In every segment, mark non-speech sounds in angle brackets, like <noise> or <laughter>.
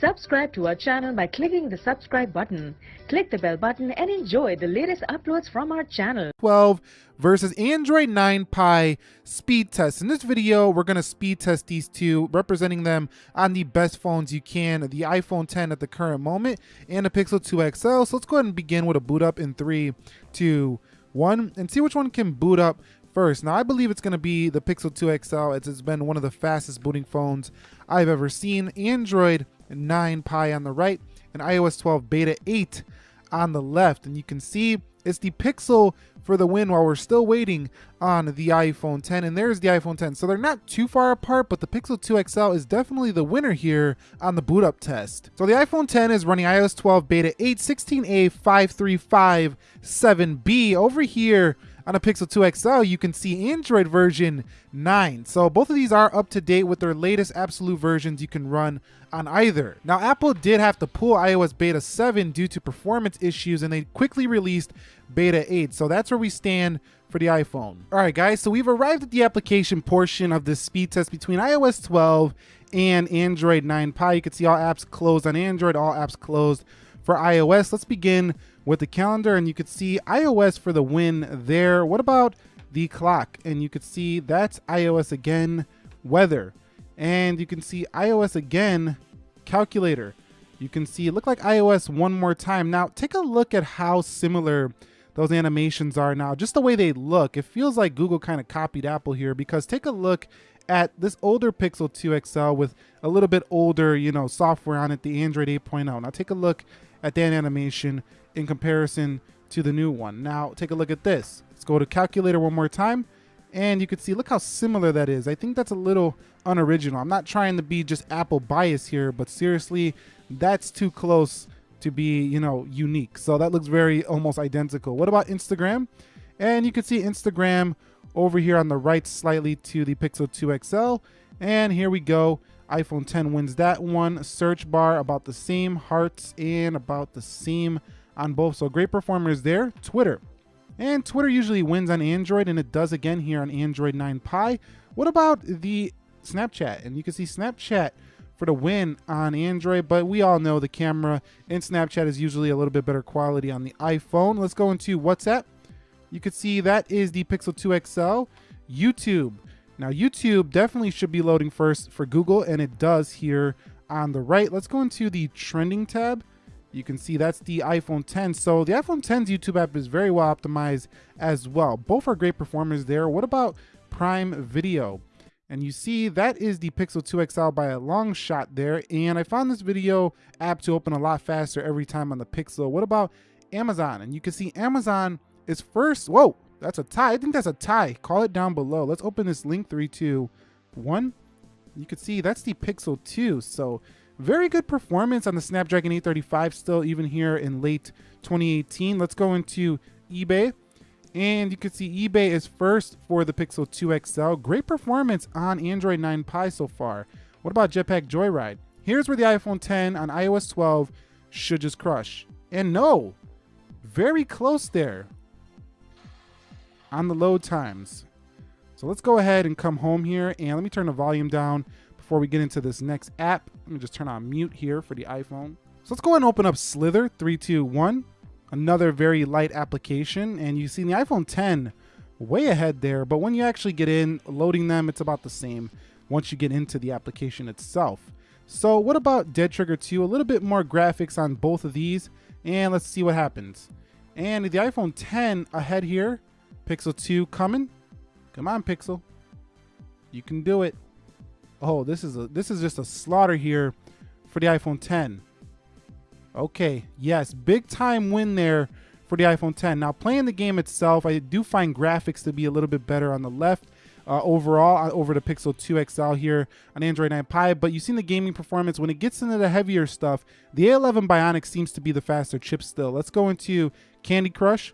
Subscribe to our channel by clicking the subscribe button. Click the bell button and enjoy the latest uploads from our channel. 12 versus Android 9 Pie speed test. In this video, we're going to speed test these two, representing them on the best phones you can, the iPhone 10 at the current moment and the Pixel 2 XL. So let's go ahead and begin with a boot up in three, two, one, and see which one can boot up first. Now, I believe it's going to be the Pixel 2 XL. It's been one of the fastest booting phones I've ever seen. Android 9 Pie on the right and iOS 12 Beta 8 on the left. And you can see it's the Pixel for the win while we're still waiting on the iPhone 10. And there's the iPhone 10. So they're not too far apart, but the Pixel 2 XL is definitely the winner here on the boot up test. So the iPhone 10 is running iOS 12 Beta 8 16A 5357B. Over here, on a Pixel 2 XL, you can see Android version 9. So both of these are up to date with their latest absolute versions you can run on either. Now, Apple did have to pull iOS Beta 7 due to performance issues, and they quickly released Beta 8. So that's where we stand for the iPhone. All right, guys, so we've arrived at the application portion of this speed test between iOS 12 and Android 9 Pie. You can see all apps closed on Android, all apps closed for iOS. Let's begin with the calendar and you could see iOS for the win there. What about the clock? And you could see that's iOS again, weather. And you can see iOS again, calculator. You can see, it look like iOS one more time. Now take a look at how similar those animations are now, just the way they look. It feels like Google kind of copied Apple here because take a look at this older Pixel 2 XL with a little bit older, you know, software on it, the Android 8.0. Now take a look at that animation in comparison to the new one. Now take a look at this. Let's go to calculator one more time and you can see, look how similar that is. I think that's a little unoriginal. I'm not trying to be just Apple bias here, but seriously, that's too close to be, you know, unique. So that looks very almost identical. What about Instagram? And you can see Instagram over here on the right slightly to the Pixel 2 XL. And here we go iPhone 10 wins that one. Search bar about the same. Hearts and about the same on both. So great performers there. Twitter. And Twitter usually wins on Android, and it does again here on Android 9 Pie. What about the Snapchat? And you can see Snapchat for the win on Android, but we all know the camera in Snapchat is usually a little bit better quality on the iPhone. Let's go into WhatsApp. You can see that is the Pixel 2 XL. YouTube. Now YouTube definitely should be loading first for Google and it does here on the right. Let's go into the trending tab. You can see that's the iPhone 10. So the iPhone 10's YouTube app is very well optimized as well. Both are great performers there. What about Prime Video? And you see that is the Pixel 2 XL by a long shot there. And I found this video app to open a lot faster every time on the Pixel. What about Amazon? And you can see Amazon is first. Whoa, that's a tie. I think that's a tie. Call it down below. Let's open this link. Three, two, one. You can see that's the Pixel 2. So very good performance on the Snapdragon 835 still even here in late 2018. Let's go into eBay. And you can see eBay is first for the Pixel 2 XL. Great performance on Android 9 Pie so far. What about Jetpack Joyride? Here's where the iPhone 10 on iOS 12 should just crush. And no, very close there on the load times. So let's go ahead and come home here and let me turn the volume down before we get into this next app. Let me just turn on mute here for the iPhone. So let's go ahead and open up Slither 321, another very light application. And you see the iPhone 10 way ahead there, but when you actually get in loading them, it's about the same once you get into the application itself. So what about Dead Trigger 2? A little bit more graphics on both of these and let's see what happens. And the iPhone 10 ahead here Pixel 2 coming. Come on, Pixel. You can do it. Oh, this is a this is just a slaughter here for the iPhone 10. Okay, yes, big time win there for the iPhone 10. Now, playing the game itself, I do find graphics to be a little bit better on the left uh, overall uh, over the Pixel 2 XL here on Android 9 Pie. But you've seen the gaming performance. When it gets into the heavier stuff, the A11 Bionic seems to be the faster chip still. Let's go into Candy Crush.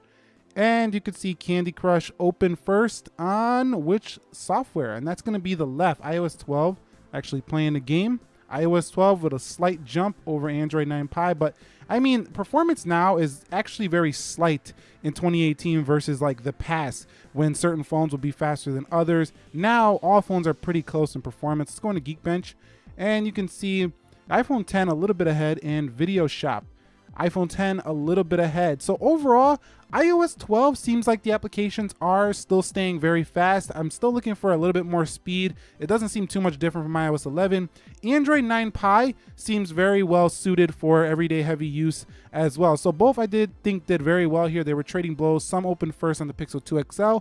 And you can see Candy Crush open first on which software? And that's going to be the left, iOS 12, actually playing the game. iOS 12 with a slight jump over Android 9 Pie. But I mean, performance now is actually very slight in 2018 versus like the past when certain phones will be faster than others. Now, all phones are pretty close in performance. Let's go into Geekbench and you can see iPhone 10 a little bit ahead, and Video Shop iPhone 10 a little bit ahead. So overall, iOS 12 seems like the applications are still staying very fast. I'm still looking for a little bit more speed. It doesn't seem too much different from iOS 11. Android 9 Pie seems very well suited for everyday heavy use as well. So both I did think did very well here. They were trading blows. Some opened first on the Pixel 2 XL,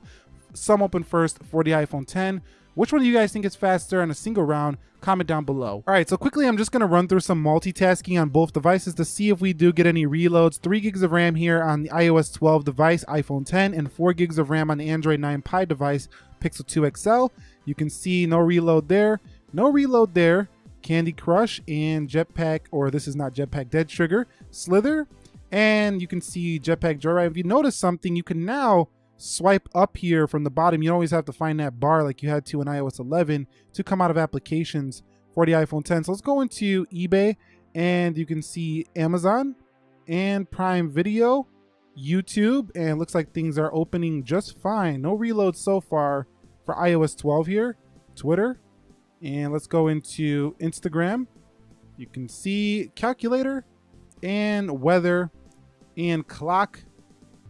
some opened first for the iPhone 10. Which one do you guys think is faster in a single round? Comment down below. All right, so quickly, I'm just gonna run through some multitasking on both devices to see if we do get any reloads. Three gigs of RAM here on the iOS 12 device, iPhone 10, and four gigs of RAM on the Android 9 Pie device, Pixel 2 XL. You can see no reload there, no reload there. Candy Crush and Jetpack, or this is not Jetpack, Dead Trigger, Slither, and you can see Jetpack Joyride. If you notice something, you can now swipe up here from the bottom, you always have to find that bar like you had to in iOS 11 to come out of applications for the iPhone 10. So let's go into eBay and you can see Amazon and Prime Video, YouTube, and looks like things are opening just fine. No reload so far for iOS 12 here, Twitter, and let's go into Instagram. You can see calculator and weather and clock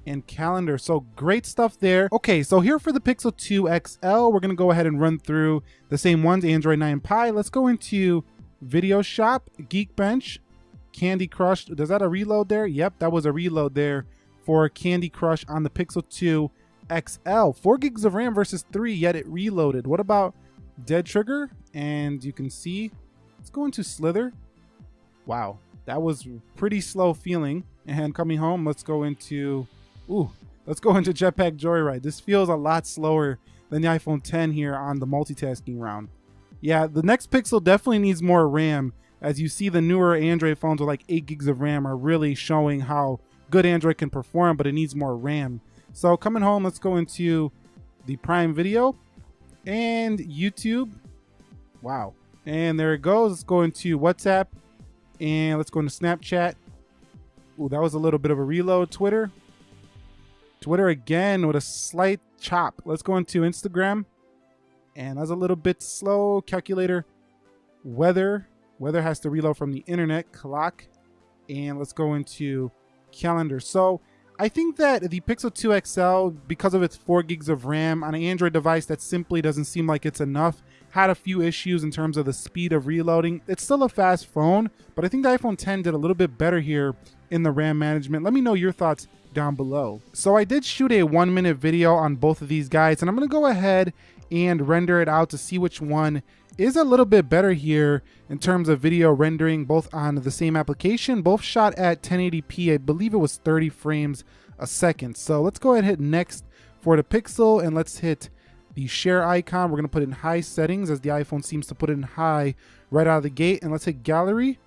and calendar. So great stuff there. Okay, so here for the Pixel 2 XL, we're gonna go ahead and run through the same ones, Android 9 Pie. Let's go into Video Shop, Geekbench, Candy Crush. Does that a reload there? Yep, that was a reload there for Candy Crush on the Pixel 2 XL. Four gigs of RAM versus three, yet it reloaded. What about Dead Trigger? And you can see, let's go into Slither. Wow, that was pretty slow feeling. And coming home, let's go into Ooh, let's go into Jetpack Joyride. This feels a lot slower than the iPhone 10 here on the multitasking round. Yeah, the next Pixel definitely needs more RAM. As you see, the newer Android phones with like 8 gigs of RAM are really showing how good Android can perform, but it needs more RAM. So coming home, let's go into the Prime Video and YouTube. Wow. And there it goes. Let's go into WhatsApp and let's go into Snapchat. Ooh, that was a little bit of a reload. Twitter. Twitter again with a slight chop. Let's go into Instagram. And that's a little bit slow. Calculator. Weather. Weather has to reload from the internet. Clock. And let's go into calendar. So I think that the Pixel 2 XL, because of its 4 gigs of RAM on an Android device that simply doesn't seem like it's enough, had a few issues in terms of the speed of reloading. It's still a fast phone, but I think the iPhone 10 did a little bit better here in the RAM management. Let me know your thoughts down below. So I did shoot a one minute video on both of these guys and I'm gonna go ahead and render it out to see which one is a little bit better here in terms of video rendering both on the same application, both shot at 1080p. I believe it was 30 frames a second. So let's go ahead and hit next for the Pixel and let's hit the share icon. We're gonna put in high settings as the iPhone seems to put in high right out of the gate. And let's hit gallery.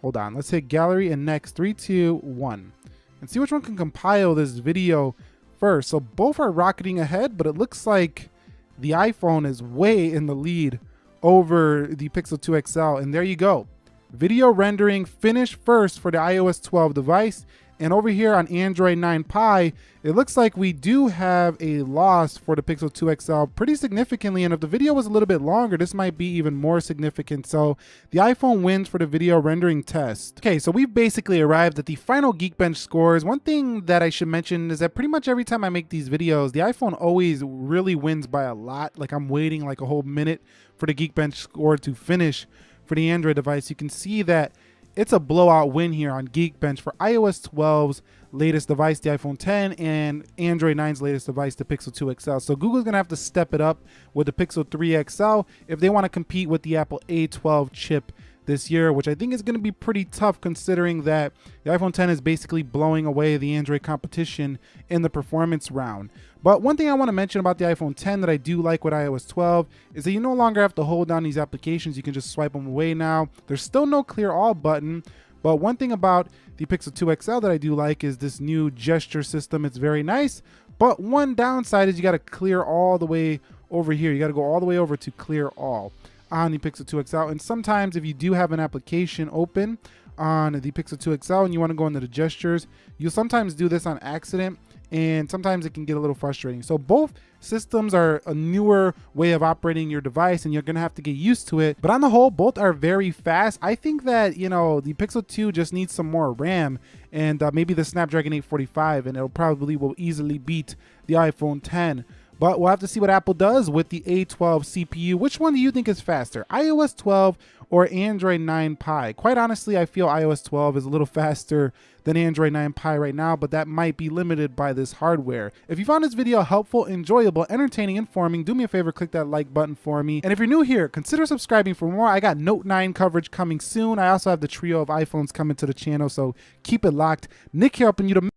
Hold on, let's hit gallery and next, three, two, one and see which one can compile this video first. So both are rocketing ahead, but it looks like the iPhone is way in the lead over the Pixel 2 XL. And there you go. Video rendering finished first for the iOS 12 device and over here on Android 9 Pie, it looks like we do have a loss for the Pixel 2 XL pretty significantly. And if the video was a little bit longer, this might be even more significant. So the iPhone wins for the video rendering test. Okay, so we've basically arrived at the final Geekbench scores. One thing that I should mention is that pretty much every time I make these videos, the iPhone always really wins by a lot. Like I'm waiting like a whole minute for the Geekbench score to finish for the Android device. You can see that it's a blowout win here on Geekbench for iOS 12's latest device, the iPhone 10, and Android 9's latest device, the Pixel 2 XL. So Google's to have to step it up with the Pixel 3 XL if they want to compete with the Apple A12 chip this year, which I think is going to be pretty tough considering that the iPhone 10 is basically blowing away the Android competition in the performance round. But one thing I want to mention about the iPhone 10 that I do like with iOS 12 is that you no longer have to hold down these applications. You can just swipe them away now. There's still no clear all button. But one thing about the Pixel 2 XL that I do like is this new gesture system. It's very nice. But one downside is you got to clear all the way over here. You got to go all the way over to clear all on the Pixel 2 XL. And sometimes if you do have an application open on the Pixel 2 XL and you want to go into the gestures, you'll sometimes do this on accident and sometimes it can get a little frustrating. So both systems are a newer way of operating your device and you're gonna have to get used to it. But on the whole, both are very fast. I think that, you know, the Pixel 2 just needs some more RAM and uh, maybe the Snapdragon 845 and it'll probably will easily beat the iPhone 10. But we'll have to see what Apple does with the A12 CPU. Which one do you think is faster, iOS 12 or Android 9 Pie? Quite honestly, I feel iOS 12 is a little <laughs> faster than Android 9 Pie right now, but that might be limited by this hardware. If you found this video helpful, enjoyable, entertaining, informing, do me a favor, click that like button for me. And if you're new here, consider subscribing for more. I got Note 9 coverage coming soon. I also have the trio of iPhones coming to the channel, so keep it locked. Nick here helping you to